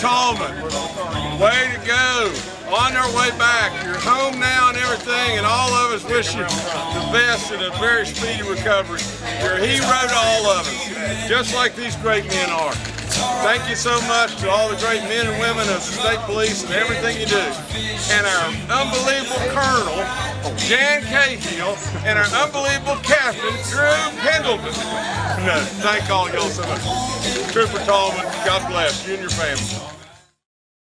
Tallman, way to go. On their way back. You're home now and everything, and all of us wish you the best and a very speedy recovery. You're a hero to all of us, just like these great men are. Thank you so much to all the great men and women of the state police and everything you do. And our unbelievable colonel, Jan Cahill, and our unbelievable captain, Drew Pendleton. No, thank all y'all so much. Trooper Tallman, God bless you and your family.